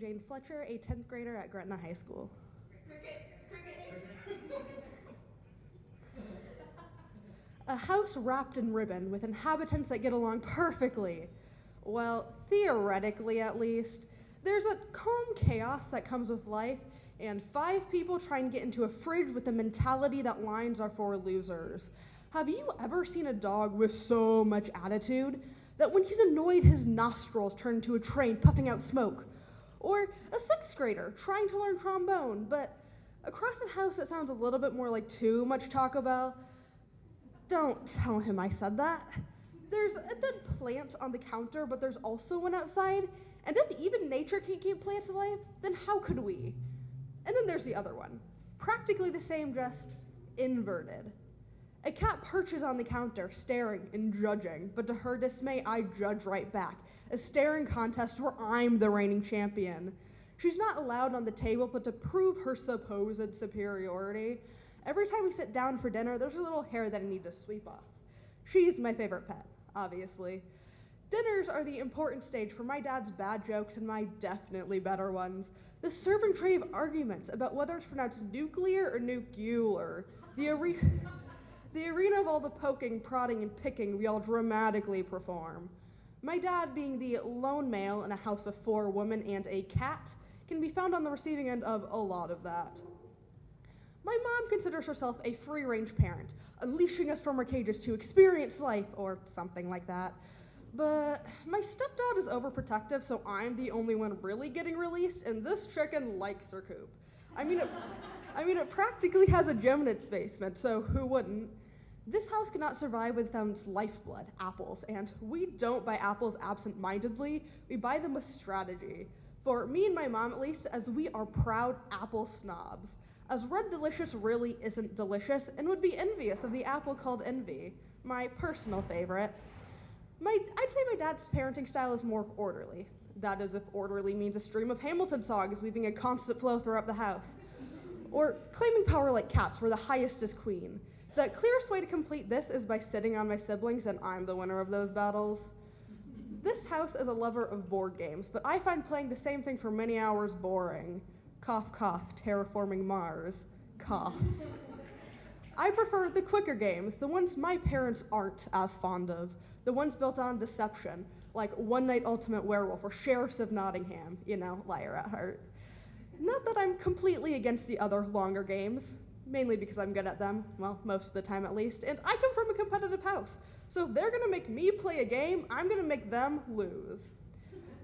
Jane Fletcher, a 10th grader at Gretna High School. A house wrapped in ribbon with inhabitants that get along perfectly. Well, theoretically at least. There's a calm chaos that comes with life, and five people try and get into a fridge with the mentality that lines are for losers. Have you ever seen a dog with so much attitude that when he's annoyed, his nostrils turn into a train puffing out smoke? Or a sixth grader trying to learn trombone, but across the house it sounds a little bit more like too much Taco Bell. Don't tell him I said that. There's a dead plant on the counter, but there's also one outside. And if even nature can't keep plants alive, then how could we? And then there's the other one. Practically the same, just inverted. A cat perches on the counter, staring and judging, but to her dismay, I judge right back. A staring contest where I'm the reigning champion. She's not allowed on the table, but to prove her supposed superiority, every time we sit down for dinner, there's a little hair that I need to sweep off. She's my favorite pet, obviously. Dinners are the important stage for my dad's bad jokes and my definitely better ones. The serving tray of arguments about whether it's pronounced nuclear or nuclear. The, are- the arena of all the poking, prodding, and picking we all dramatically perform. My dad, being the lone male in a house of four women and a cat, can be found on the receiving end of a lot of that. My mom considers herself a free range parent, unleashing us from our cages to experience life or something like that. But my stepdad is overprotective, so I'm the only one really getting released, and this chicken likes her coop. I mean, it, I mean, it practically has a gym in its basement, so who wouldn't? This house cannot survive without its lifeblood, apples, and we don't buy apples absent mindedly, we buy them with strategy. For me and my mom, at least, as we are proud apple snobs. As Red Delicious really isn't delicious and would be envious of the apple called Envy, my personal favorite. My, I'd say my dad's parenting style is more orderly. That is, if orderly means a stream of Hamilton songs weaving a constant flow throughout the house. Or claiming power like cats, where the highest is queen. The clearest way to complete this is by sitting on my siblings, and I'm the winner of those battles. This house is a lover of board games, but I find playing the same thing for many hours boring. Cough, cough, terraforming Mars. Cough. I prefer the quicker games, the ones my parents aren't as fond of, the ones built on deception, like One Night Ultimate Werewolf or Sheriffs of Nottingham, you know, liar at heart. Not that I'm completely against the other longer games, mainly because I'm good at them, well, most of the time at least, and I come from a competitive house. So if they're gonna make me play a game, I'm gonna make them lose.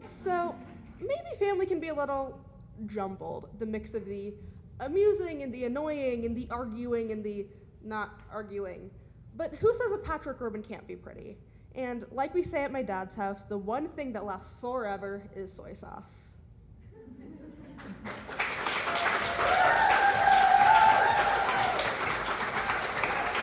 So maybe family can be a little jumbled, the mix of the amusing and the annoying and the arguing and the not arguing. But who says a Patrick ribbon can't be pretty? And like we say at my dad's house, the one thing that lasts forever is soy sauce.